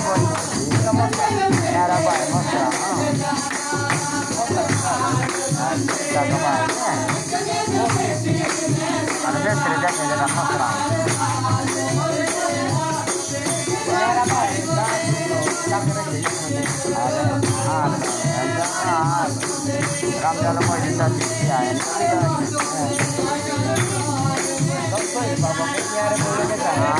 era vai mostrar. Tá acabado. Olha bem, ele já chega na mostrar. Era vai, tá Ram जाना पड़े तब क्या है ना तो बाबा के यार बोलेगा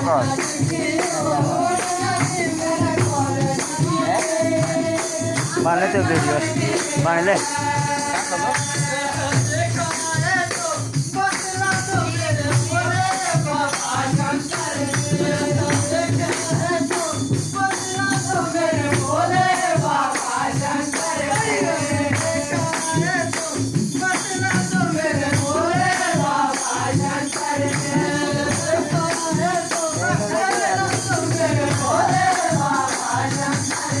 nước rồi bàn lên từ từ bàn lên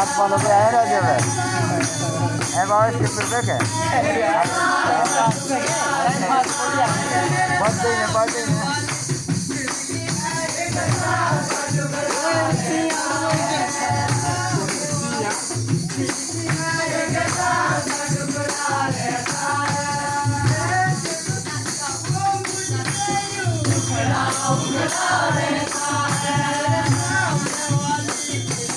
Jack van der Beer had je I'm gonna go get